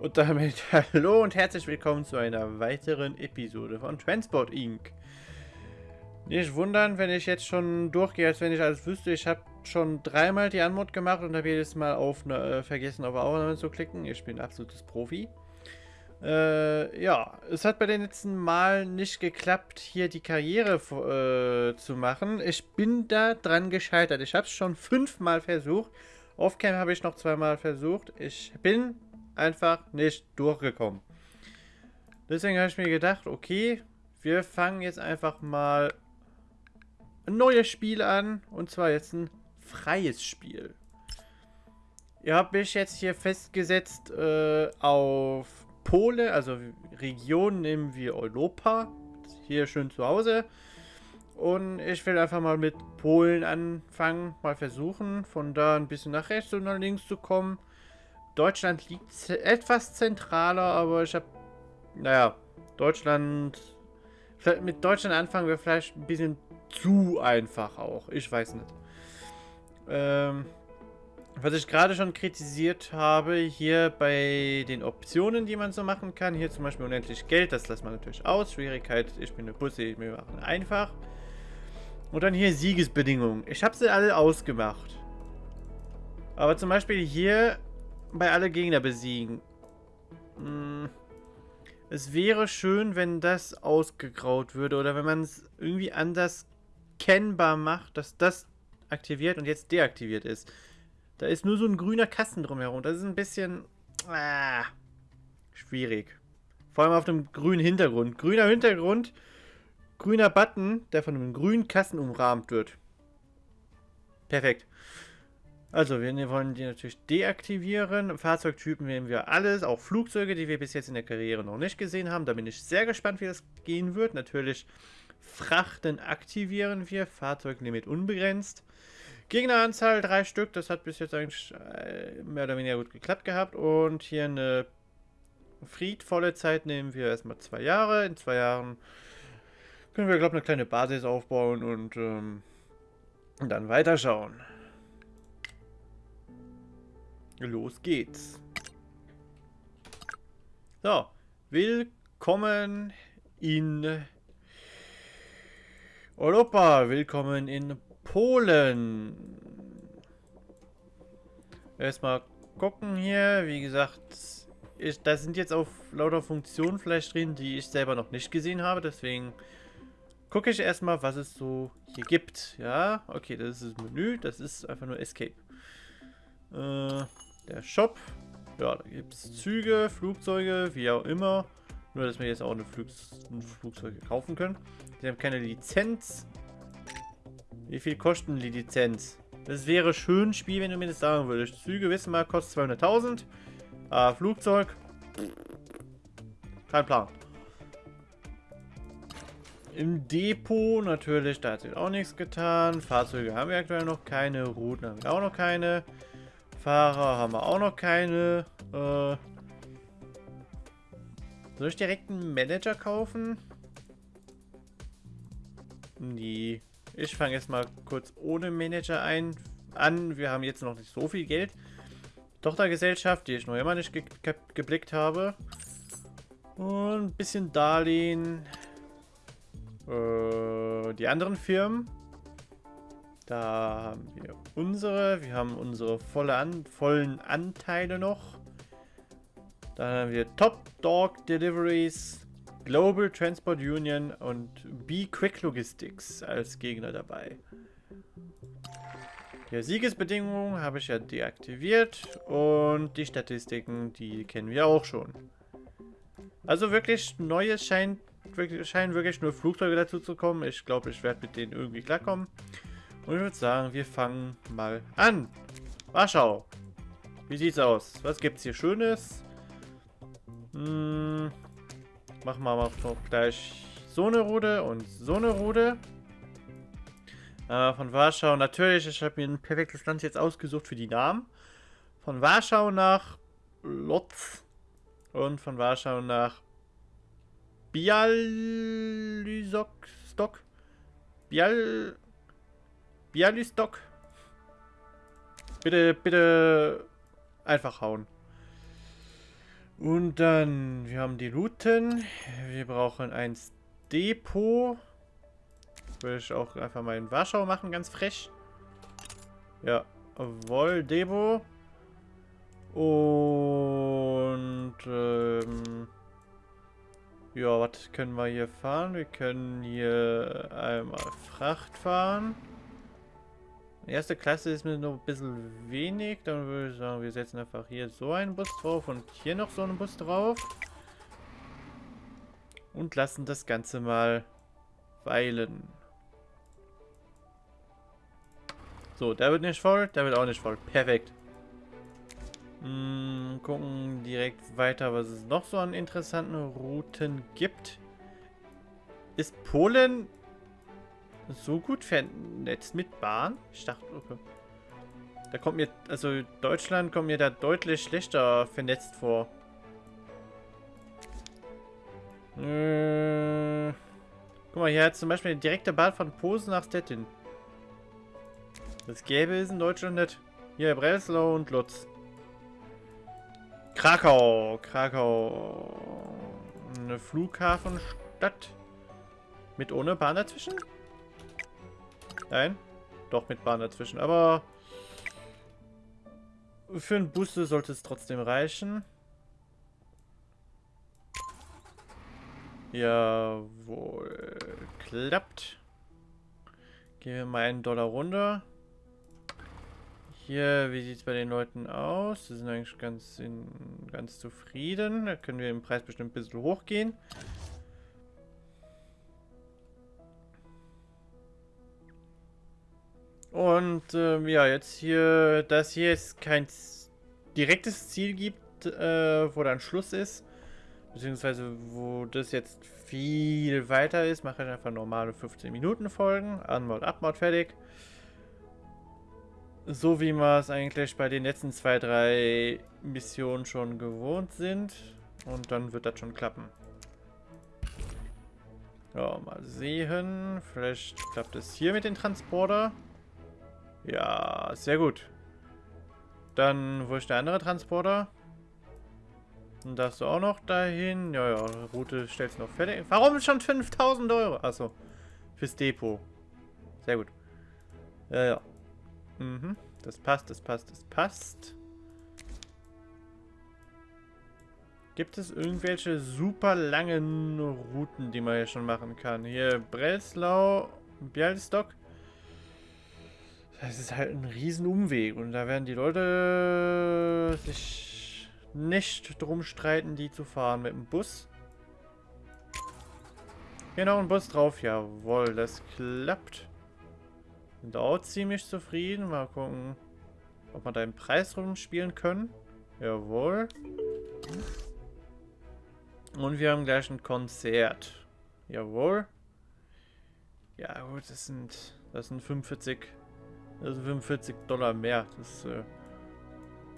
Und damit hallo und herzlich willkommen zu einer weiteren Episode von Transport Inc. Nicht wundern, wenn ich jetzt schon durchgehe, als wenn ich alles wüsste. Ich habe schon dreimal die Anmod gemacht und habe jedes Mal auf ne, äh, vergessen, auf Aufnahme zu klicken. Ich bin absolutes Profi. Äh, ja, es hat bei den letzten Mal nicht geklappt, hier die Karriere äh, zu machen. Ich bin da dran gescheitert. Ich habe es schon fünfmal versucht. Offcam habe ich noch zweimal versucht. Ich bin einfach nicht durchgekommen. Deswegen habe ich mir gedacht, okay, wir fangen jetzt einfach mal ein neues Spiel an. Und zwar jetzt ein freies Spiel. Ihr habt mich jetzt hier festgesetzt äh, auf Pole, also Region nehmen wir Europa. Hier schön zu Hause. Und ich will einfach mal mit Polen anfangen, mal versuchen, von da ein bisschen nach rechts und nach links zu kommen. Deutschland liegt etwas zentraler, aber ich habe, naja, Deutschland, mit Deutschland anfangen wir vielleicht ein bisschen zu einfach auch. Ich weiß nicht. Ähm, was ich gerade schon kritisiert habe, hier bei den Optionen, die man so machen kann, hier zum Beispiel unendlich Geld, das lässt man natürlich aus. Schwierigkeit, ich bin eine Pussy, wir machen einfach. Und dann hier Siegesbedingungen. Ich habe sie alle ausgemacht. Aber zum Beispiel hier bei alle Gegner besiegen. Hm. Es wäre schön, wenn das ausgegraut würde oder wenn man es irgendwie anders kennbar macht, dass das aktiviert und jetzt deaktiviert ist. Da ist nur so ein grüner Kasten drumherum. Das ist ein bisschen ah, schwierig. Vor allem auf dem grünen Hintergrund. Grüner Hintergrund, grüner Button, der von einem grünen Kasten umrahmt wird. Perfekt. Also, wir wollen die natürlich deaktivieren. Fahrzeugtypen nehmen wir alles, auch Flugzeuge, die wir bis jetzt in der Karriere noch nicht gesehen haben. Da bin ich sehr gespannt, wie das gehen wird. Natürlich Frachten aktivieren wir, Fahrzeuglimit unbegrenzt. Gegneranzahl drei Stück, das hat bis jetzt eigentlich äh, mehr oder weniger gut geklappt gehabt. Und hier eine friedvolle Zeit nehmen wir erstmal zwei Jahre. In zwei Jahren können wir, glaube ich, eine kleine Basis aufbauen und ähm, dann weiterschauen. Los geht's. So, willkommen in Europa, willkommen in Polen. Erstmal gucken hier, wie gesagt, da sind jetzt auch lauter Funktionen vielleicht drin, die ich selber noch nicht gesehen habe, deswegen gucke ich erstmal, was es so hier gibt. Ja, okay, das ist das Menü, das ist einfach nur Escape. Äh, der Shop. Ja, da gibt es Züge, Flugzeuge, wie auch immer. Nur, dass wir jetzt auch eine Flug ein Flugzeuge kaufen können. Die haben keine Lizenz. Wie viel kosten die Lizenz? Das wäre schön, Spiel, wenn du mir das sagen würdest. Züge, wissen wir, kostet 200.000. Ah, Flugzeug. Kein Plan. Im Depot natürlich, da hat sich auch nichts getan. Fahrzeuge haben wir aktuell noch keine. Routen haben wir auch noch keine. Fahrer haben wir auch noch keine. Äh, soll ich direkt einen Manager kaufen? Nee. Ich fange jetzt mal kurz ohne Manager ein an. Wir haben jetzt noch nicht so viel Geld. Tochtergesellschaft, die ich noch immer nicht ge ge geblickt habe. Und ein bisschen Darlehen. Äh, die anderen Firmen. Da haben wir unsere. Wir haben unsere volle an, vollen Anteile noch. Dann haben wir Top Dog Deliveries, Global Transport Union und B Quick Logistics als Gegner dabei. Die Siegesbedingungen habe ich ja deaktiviert und die Statistiken, die kennen wir auch schon. Also wirklich Neues scheint scheinen wirklich nur Flugzeuge dazu zu kommen. Ich glaube, ich werde mit denen irgendwie klarkommen. Und ich würde sagen, wir fangen mal an. Warschau. Wie sieht's aus? Was gibt's hier Schönes? Hm, machen wir mal gleich so eine Rude und so eine Rude. Äh, von Warschau natürlich, ich habe mir ein perfektes Land jetzt ausgesucht für die Namen. Von Warschau nach Lotz und von Warschau nach Bialystok. Bial Bialystok. Bitte, bitte einfach hauen. Und dann, wir haben die Routen. Wir brauchen ein Depot. Würde ich auch einfach mal in Warschau machen, ganz frech. Ja, Woll Depot. Und, ähm, ja, was können wir hier fahren? Wir können hier einmal Fracht fahren. Erste Klasse ist mir noch ein bisschen wenig. Dann würde ich sagen, wir setzen einfach hier so einen Bus drauf und hier noch so einen Bus drauf. Und lassen das Ganze mal weilen. So, der wird nicht voll, der wird auch nicht voll. Perfekt. Hm, gucken direkt weiter, was es noch so an interessanten Routen gibt. Ist Polen so gut vernetzt mit Bahn? Ich dachte, okay. Da kommt mir, also Deutschland kommt mir da deutlich schlechter vernetzt vor. Äh, guck mal, hier hat zum Beispiel eine direkte Bahn von Posen nach Stettin. Das gäbe es in Deutschland nicht. Hier, Breslau und Lutz. Krakau. Krakau. Eine Flughafenstadt. Mit ohne Bahn dazwischen? Nein? Doch, mit Bahn dazwischen. Aber für einen Booster sollte es trotzdem reichen. Jawohl. Klappt. Gehen wir mal einen Dollar runter. Hier, wie sieht es bei den Leuten aus? Sie sind eigentlich ganz, in, ganz zufrieden. Da können wir im Preis bestimmt ein bisschen hochgehen. Und ähm, ja, jetzt hier, dass hier jetzt kein direktes Ziel gibt, äh, wo dann Schluss ist, beziehungsweise wo das jetzt viel weiter ist, mache ich einfach normale 15 Minuten Folgen, Anmod, Abmod, fertig. So wie wir es eigentlich bei den letzten zwei, drei Missionen schon gewohnt sind. Und dann wird das schon klappen. Ja, mal sehen. Vielleicht klappt es hier mit dem Transporter. Ja, sehr gut. Dann, wo ist der andere Transporter? Und darfst du auch noch dahin? Ja, ja, Route stellst du noch fertig. Warum schon 5000 Euro? Achso, fürs Depot. Sehr gut. Ja, ja. Mhm. Das passt, das passt, das passt. Gibt es irgendwelche super langen Routen, die man hier schon machen kann? Hier Breslau, Bialystok. Das ist halt ein riesen Umweg und da werden die Leute sich nicht drum streiten, die zu fahren mit dem Bus. Genau, ein Bus drauf. Jawohl, das klappt. Sind auch ziemlich zufrieden. Mal gucken, ob wir da im Preis rumspielen können. Jawohl. Und wir haben gleich ein Konzert. Jawohl. Ja gut, das sind, das sind 45, sind 45 Dollar mehr. Das äh,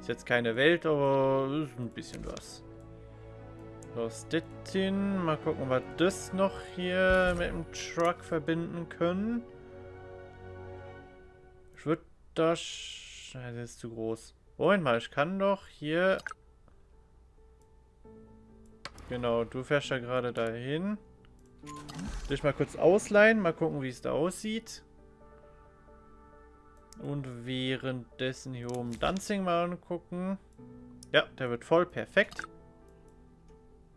ist jetzt keine Welt, aber ist ein bisschen was. So, Stettin. Mal gucken, ob wir das noch hier mit dem Truck verbinden können. Ich würde das... Das ist zu groß. Moment mal, ich kann doch hier... Genau, du fährst ja gerade dahin. Dich mal kurz ausleihen, mal gucken, wie es da aussieht. Und währenddessen hier oben Danzing mal angucken. Ja, der wird voll, perfekt.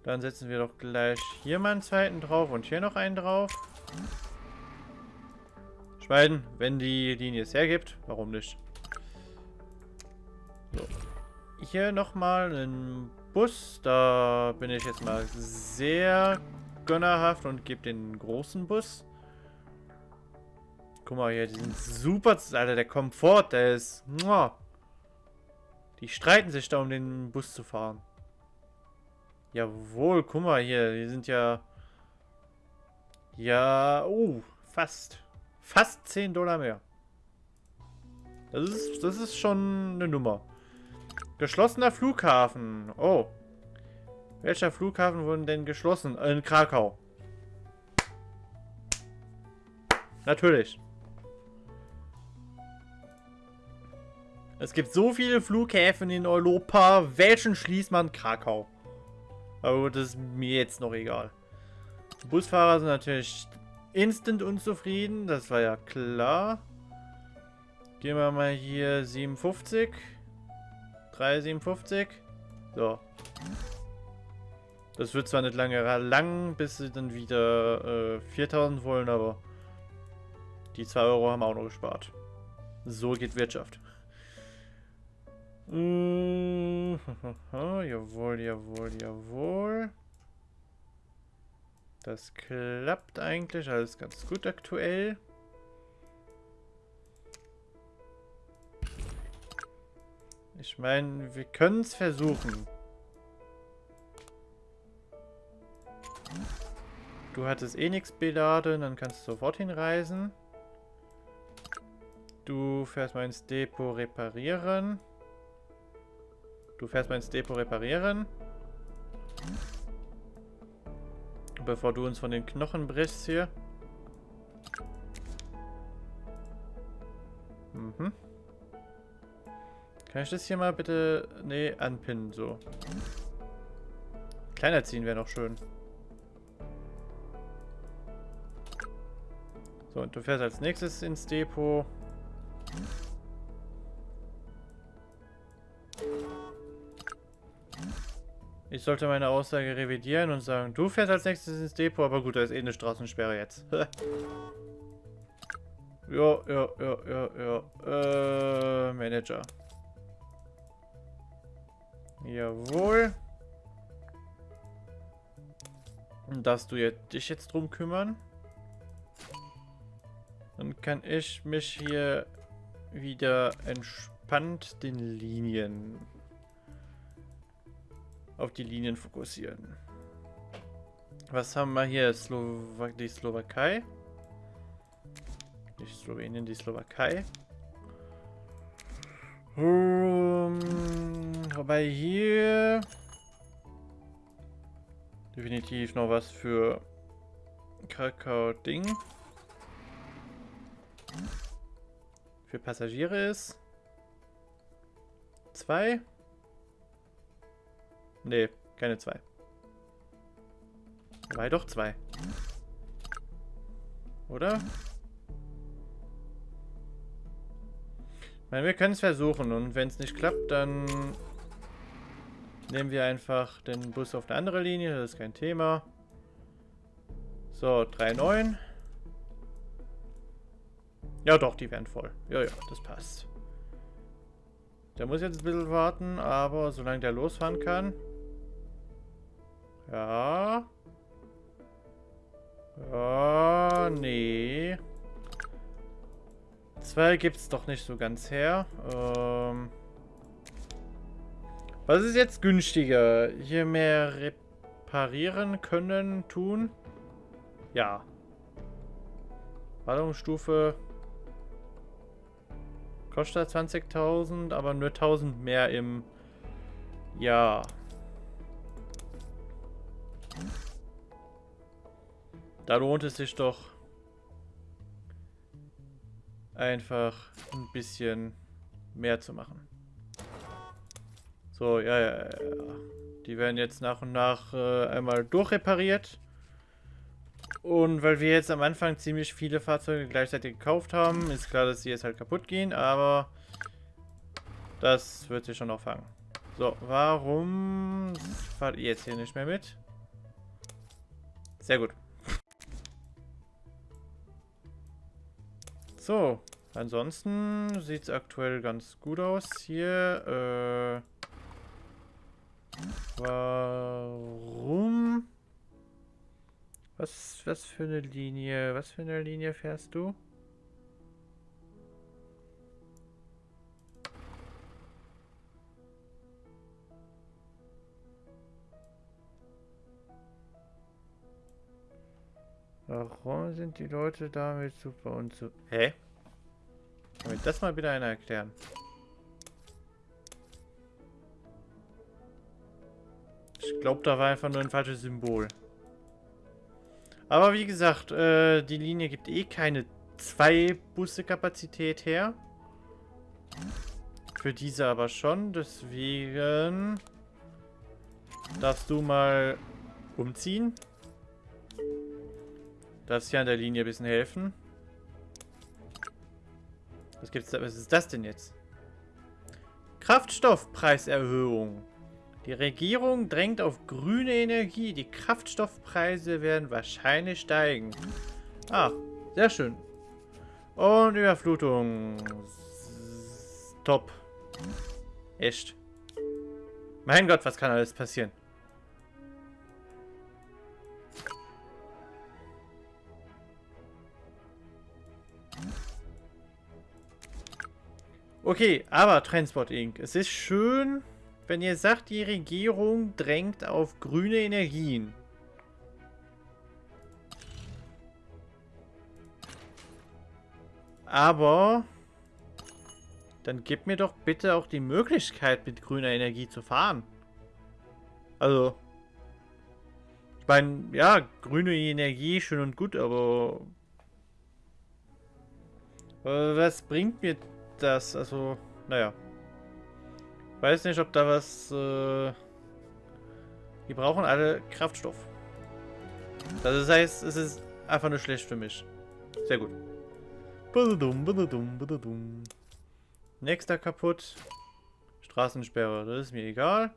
Dann setzen wir doch gleich hier mal einen zweiten drauf und hier noch einen drauf. Schweiden, wenn die Linie es hergibt. Warum nicht? So. Hier nochmal ein Bus. Da bin ich jetzt mal sehr gönnerhaft und gebe den großen Bus. Guck mal hier, die sind super. Alter, der Komfort, der ist... Die streiten sich da, um den Bus zu fahren. Jawohl, guck mal hier, die sind ja... Ja, oh, fast. Fast 10 Dollar mehr. Das ist, das ist schon eine Nummer. Geschlossener Flughafen. Oh. Welcher Flughafen wurden denn geschlossen? In Krakau. Natürlich. Es gibt so viele Flughäfen in Europa. Welchen schließt man? Krakau. Aber das ist mir jetzt noch egal. Die Busfahrer sind natürlich instant unzufrieden. Das war ja klar. Gehen wir mal hier 57. 3,57. So. Das wird zwar nicht lange lang, bis sie dann wieder äh, 4000 wollen, aber die 2 Euro haben wir auch noch gespart. So geht Wirtschaft. Äh, jawohl, jawohl, jawohl. Das klappt eigentlich alles ganz gut aktuell. Ich meine, wir können es versuchen. Du hattest eh nichts beladen, dann kannst du sofort hinreisen. Du fährst mal ins Depot reparieren. Du fährst mal ins Depot reparieren. Bevor du uns von den Knochen brichst hier. Mhm. Kann ich das hier mal bitte... Nee, anpinnen, so. Kleiner ziehen wäre noch schön. So, und du fährst als nächstes ins Depot. Ich sollte meine Aussage revidieren und sagen, du fährst als nächstes ins Depot, aber gut, da ist eh eine Straßensperre jetzt. ja, ja, ja, ja, ja. Äh, Manager. Jawohl. Darfst du jetzt, dich jetzt drum kümmern? Dann kann ich mich hier wieder entspannt den Linien auf die Linien fokussieren. Was haben wir hier? Slowa die Slowakei. Die Slowenien, die Slowakei. Um, wobei hier definitiv noch was für Kakao-Ding für Passagiere ist. Zwei. Nee, keine zwei. War doch zwei. Oder? Ich meine, wir können es versuchen und wenn es nicht klappt, dann nehmen wir einfach den Bus auf eine andere Linie, das ist kein Thema. So, 3,9. Ja doch, die werden voll. Ja, ja, das passt. Der muss jetzt ein bisschen warten, aber solange der losfahren kann... Ja. Ja, nee. Zwei gibt es doch nicht so ganz her. Ähm, was ist jetzt günstiger? Hier mehr reparieren können, tun? Ja. Ballungsstufe kostet 20.000, aber nur 1.000 mehr im Jahr. Da lohnt es sich doch einfach ein bisschen mehr zu machen. So, ja, ja, ja. Die werden jetzt nach und nach äh, einmal durchrepariert. Und weil wir jetzt am Anfang ziemlich viele Fahrzeuge gleichzeitig gekauft haben, ist klar, dass sie jetzt halt kaputt gehen, aber das wird sich schon noch fangen. So, warum fahrt ihr jetzt hier nicht mehr mit? Sehr gut. So, ansonsten sieht es aktuell ganz gut aus hier. Äh, warum? Was, was für eine Linie, was für eine Linie fährst du? Warum sind die Leute damit super und so... Hä? Kann mir das mal wieder einer erklären? Ich glaube, da war einfach nur ein falsches Symbol. Aber wie gesagt, äh, die Linie gibt eh keine zwei Busse Kapazität her. Für diese aber schon, deswegen darfst du mal umziehen. Darfst hier an der Linie ein bisschen helfen. Was gibt's da? Was ist das denn jetzt? Kraftstoffpreiserhöhung. Die Regierung drängt auf grüne Energie. Die Kraftstoffpreise werden wahrscheinlich steigen. Ah, sehr schön. Und Überflutung. Top. Echt. Mein Gott, was kann alles passieren? Okay, aber Transport Inc. Es ist schön, wenn ihr sagt, die Regierung drängt auf grüne Energien. Aber dann gebt mir doch bitte auch die Möglichkeit, mit grüner Energie zu fahren. Also, ich meine, ja, grüne Energie, schön und gut, aber was bringt mir das, also, naja. Weiß nicht, ob da was, äh, Die brauchen alle Kraftstoff. Das heißt, es ist einfach nur schlecht für mich. Sehr gut. Nächster kaputt. Straßensperre, das ist mir egal.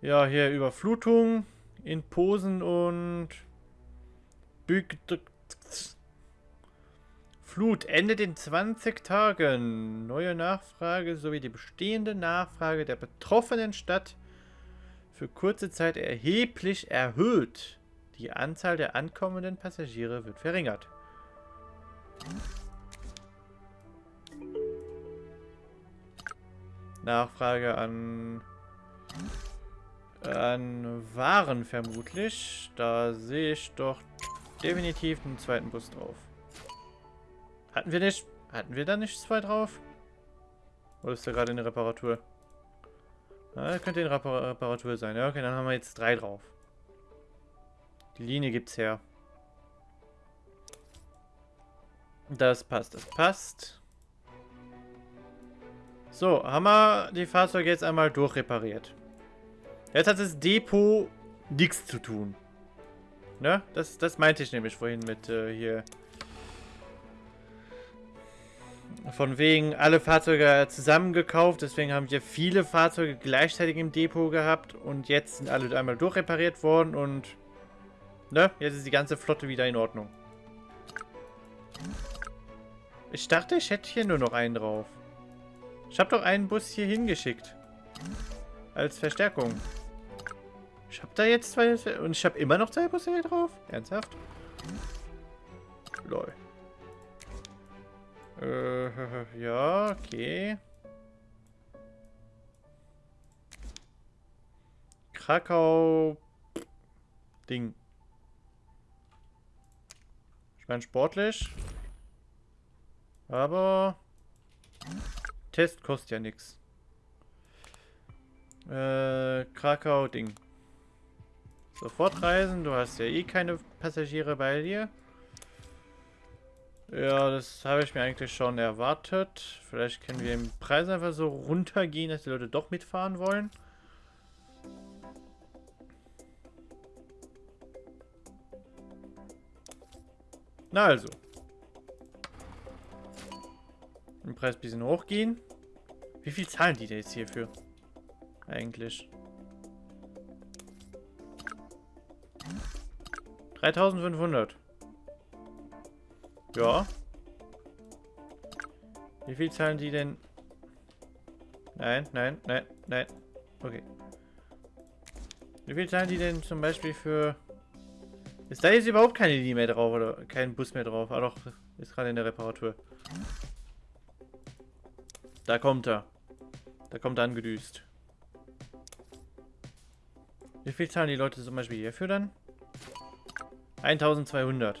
Ja, hier Überflutung in Posen und Büg Flut endet in 20 Tagen. Neue Nachfrage sowie die bestehende Nachfrage der betroffenen Stadt für kurze Zeit erheblich erhöht. Die Anzahl der ankommenden Passagiere wird verringert. Nachfrage an an Waren vermutlich. Da sehe ich doch definitiv einen zweiten Bus drauf. Hatten wir nicht... Hatten wir da nicht zwei drauf? Oder ist da gerade eine Reparatur? Ah, könnte eine Repar Reparatur sein. Ja, okay, dann haben wir jetzt drei drauf. Die Linie gibt's her. Das passt, das passt. So, haben wir die Fahrzeuge jetzt einmal durchrepariert. Jetzt hat das Depot nichts zu tun. Ne? Das, das meinte ich nämlich vorhin mit äh, hier von wegen alle Fahrzeuge zusammengekauft, deswegen haben wir viele Fahrzeuge gleichzeitig im Depot gehabt und jetzt sind alle einmal durchrepariert worden und ne, jetzt ist die ganze Flotte wieder in Ordnung. Ich dachte, ich hätte hier nur noch einen drauf. Ich habe doch einen Bus hier hingeschickt. Als Verstärkung. Ich habe da jetzt zwei... Und ich habe immer noch zwei Busse hier drauf? Ernsthaft? Lol. Äh, ja, okay. Krakau. Ding. Ich meine sportlich. Aber Test kostet ja nichts. Äh, Krakau Ding. Sofort reisen, du hast ja eh keine Passagiere bei dir. Ja, das habe ich mir eigentlich schon erwartet. Vielleicht können wir im Preis einfach so runtergehen, dass die Leute doch mitfahren wollen. Na also. Den Preis ein bisschen hochgehen. Wie viel zahlen die denn jetzt hierfür? Eigentlich. 3500. Ja. Wie viel zahlen die denn? Nein, nein, nein, nein. Okay. Wie viel zahlen die denn zum Beispiel für... Ist da jetzt überhaupt keine Linie mehr drauf oder kein Bus mehr drauf? Ah doch, ist gerade in der Reparatur. Da kommt er. Da kommt er angedüst. Wie viel zahlen die Leute zum Beispiel hierfür dann? 1200.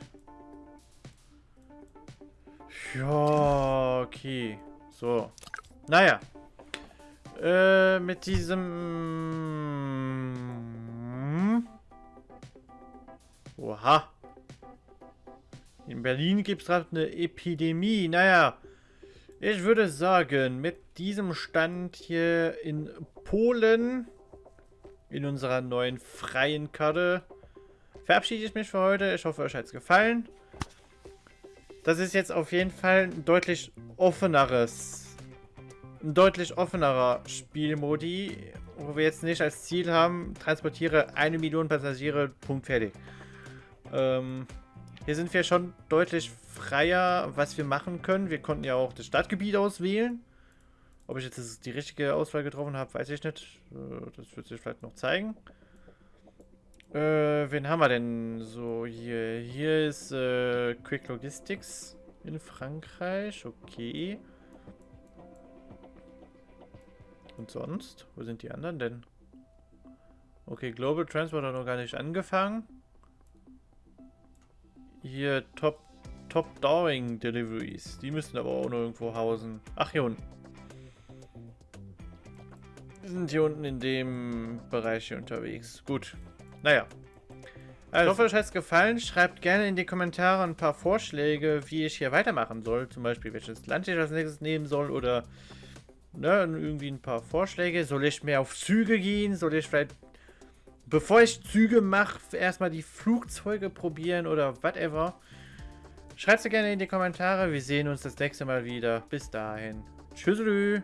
Ja, okay. So. Naja. Äh, mit diesem... Oha. In Berlin gibt es gerade eine Epidemie. Naja. Ich würde sagen, mit diesem Stand hier in Polen in unserer neuen freien Karte verabschiede ich mich für heute. Ich hoffe, euch hat es gefallen. Das ist jetzt auf jeden Fall ein deutlich offeneres, ein deutlich offenerer Spielmodi, wo wir jetzt nicht als Ziel haben, transportiere eine Million Passagiere, Punkt fertig. Ähm, hier sind wir schon deutlich freier, was wir machen können. Wir konnten ja auch das Stadtgebiet auswählen. Ob ich jetzt die richtige Auswahl getroffen habe, weiß ich nicht. Äh, das wird sich vielleicht noch zeigen. Äh, wen haben wir denn so hier? Hier ist äh, Quick Logistics in Frankreich. Okay. Und sonst? Wo sind die anderen denn? Okay, Global Transport hat noch gar nicht angefangen. Hier Top Top Dowing Deliveries. Die müssen aber auch noch irgendwo hausen. Ach, hier unten. Wir sind hier unten in dem Bereich hier unterwegs. Gut. Naja. Also, ich hoffe, euch hat es gefallen. Schreibt gerne in die Kommentare ein paar Vorschläge, wie ich hier weitermachen soll. Zum Beispiel, welches Land ich als nächstes nehmen soll oder ne, irgendwie ein paar Vorschläge. Soll ich mehr auf Züge gehen? Soll ich vielleicht, bevor ich Züge mache, erstmal die Flugzeuge probieren oder whatever? Schreibt es gerne in die Kommentare. Wir sehen uns das nächste Mal wieder. Bis dahin. Tschüss.